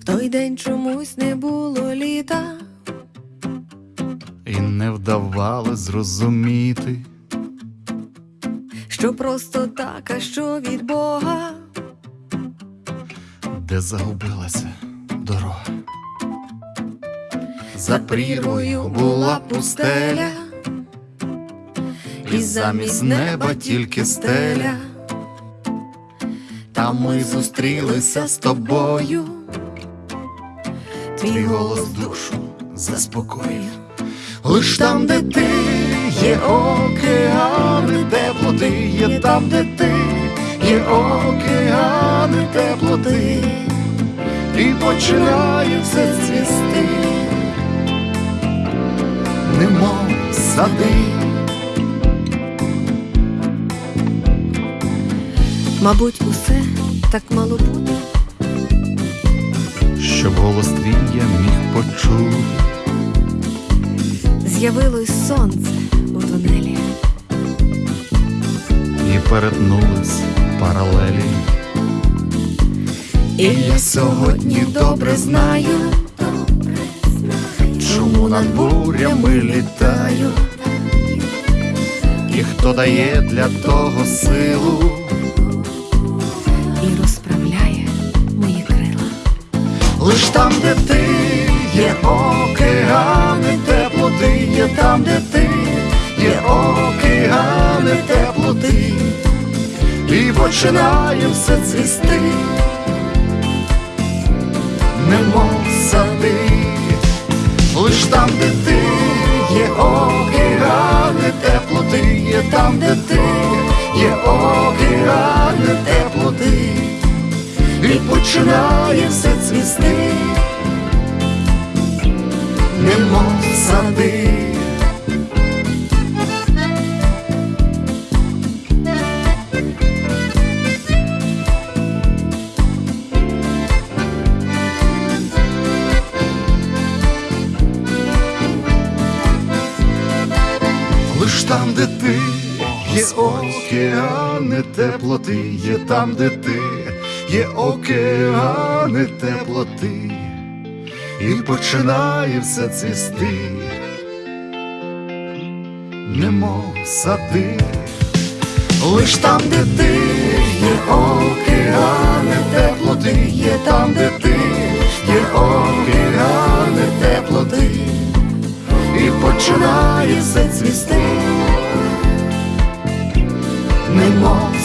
В той день чомусь не було літа, І не вдавали зрозуміти, що просто так, а що від Бога. де загубилася дорога. За прірвою була пустеля, і замість неба тільки стеля. Ми зустрілися з тобою, твій голос душу заспокоїв. Лиш там, де ти є океани, теплоти, є там, де ти є океани, теплоти, і починає все цвісти, немов сади. Мабуть, усе так мало бути. Щоб голос твій я міг почути. З'явилось сонце у тунелі, І перетнулись паралелі. і я сьогодні добре знаю, чому над бурями літаю, і хто дає для того силу, лиш там, де ти є океани, теплоти, є там, де ти є океани, теплоти, і починає все цвісти, немов сади, лиш там, де ти є океани, теплоти, є там, де ти є океани, теплоти, і починає все цвісти, немов сади. Лиш там, де ти є океани, теплоти, є там, де ти є океани, теплоти, і починає все цвісти, немов сади, лиш там, де ти є океани, теплоти, є там, де ти є океани, теплоти. І починає все цвісти, немов